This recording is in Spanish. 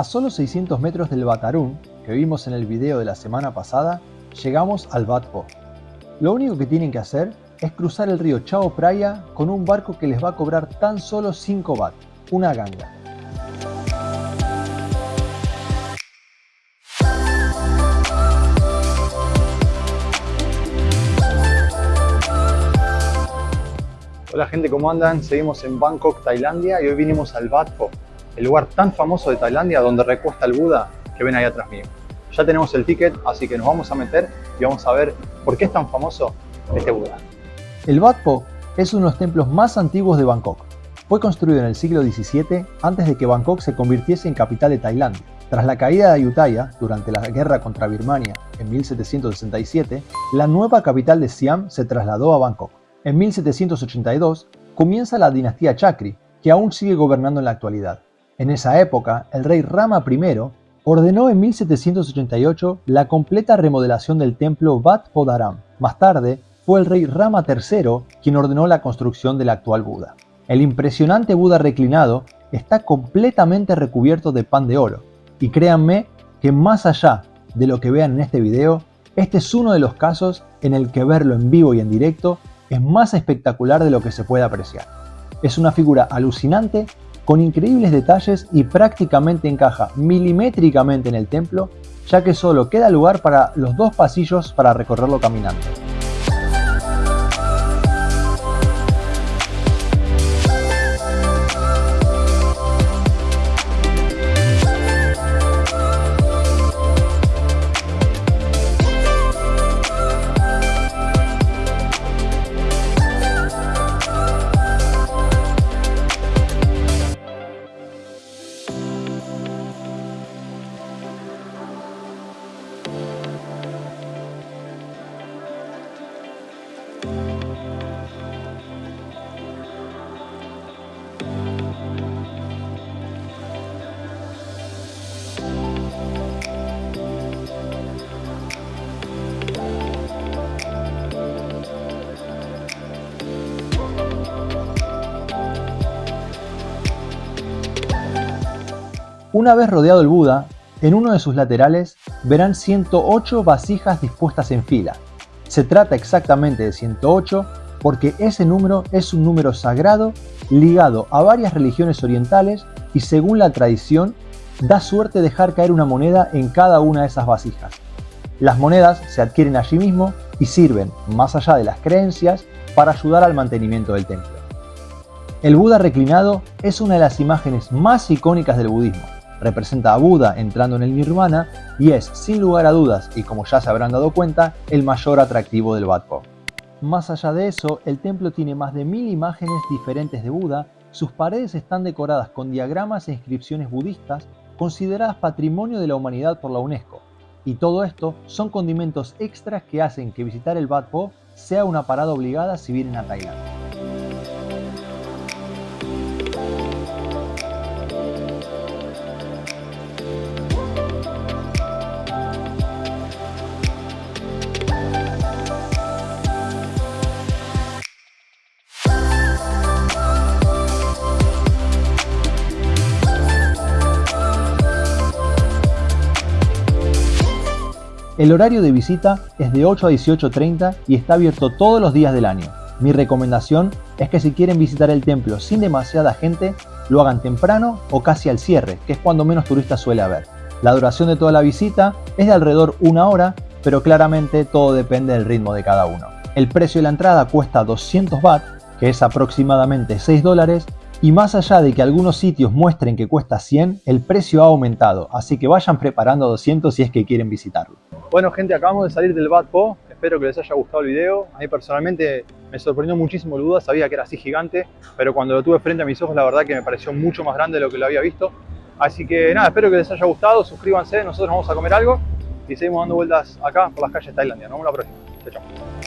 A solo 600 metros del Batarún, que vimos en el video de la semana pasada, llegamos al Bat Po. Lo único que tienen que hacer es cruzar el río Chao Phraya con un barco que les va a cobrar tan solo 5 baht, una ganga. Hola gente, ¿cómo andan? Seguimos en Bangkok, Tailandia y hoy vinimos al Wat Po, el lugar tan famoso de Tailandia donde recuesta el Buda que ven ahí atrás mío. Ya tenemos el ticket, así que nos vamos a meter y vamos a ver por qué es tan famoso este Buda. El Wat Po es uno de los templos más antiguos de Bangkok. Fue construido en el siglo XVII antes de que Bangkok se convirtiese en capital de Tailandia. Tras la caída de Ayutthaya durante la guerra contra Birmania en 1767, la nueva capital de Siam se trasladó a Bangkok. En 1782 comienza la dinastía Chakri, que aún sigue gobernando en la actualidad. En esa época, el rey Rama I ordenó en 1788 la completa remodelación del templo Wat Podaram. Más tarde, fue el rey Rama III quien ordenó la construcción del actual Buda. El impresionante Buda reclinado está completamente recubierto de pan de oro, y créanme que más allá de lo que vean en este video, este es uno de los casos en el que verlo en vivo y en directo es más espectacular de lo que se puede apreciar. Es una figura alucinante, con increíbles detalles y prácticamente encaja milimétricamente en el templo, ya que solo queda lugar para los dos pasillos para recorrerlo caminando. Una vez rodeado el Buda, en uno de sus laterales verán 108 vasijas dispuestas en fila. Se trata exactamente de 108 porque ese número es un número sagrado ligado a varias religiones orientales y según la tradición da suerte dejar caer una moneda en cada una de esas vasijas. Las monedas se adquieren allí mismo y sirven, más allá de las creencias, para ayudar al mantenimiento del templo. El Buda reclinado es una de las imágenes más icónicas del budismo representa a Buda entrando en el nirvana y es, sin lugar a dudas, y como ya se habrán dado cuenta, el mayor atractivo del Wat Po. Más allá de eso, el templo tiene más de mil imágenes diferentes de Buda, sus paredes están decoradas con diagramas e inscripciones budistas consideradas patrimonio de la humanidad por la UNESCO. Y todo esto son condimentos extras que hacen que visitar el Wat Po sea una parada obligada si vienen a Tailandia. El horario de visita es de 8 a 18.30 y está abierto todos los días del año. Mi recomendación es que si quieren visitar el templo sin demasiada gente, lo hagan temprano o casi al cierre, que es cuando menos turistas suele haber. La duración de toda la visita es de alrededor una hora, pero claramente todo depende del ritmo de cada uno. El precio de la entrada cuesta 200 baht, que es aproximadamente 6 dólares, y más allá de que algunos sitios muestren que cuesta 100, el precio ha aumentado, así que vayan preparando 200 si es que quieren visitarlo. Bueno gente, acabamos de salir del Bat Po, espero que les haya gustado el video. A mí personalmente me sorprendió muchísimo el Buda, sabía que era así gigante, pero cuando lo tuve frente a mis ojos la verdad que me pareció mucho más grande de lo que lo había visto. Así que nada, espero que les haya gustado, suscríbanse, nosotros vamos a comer algo y seguimos dando vueltas acá por las calles de Tailandia. Nos vemos la próxima. Chao, chao.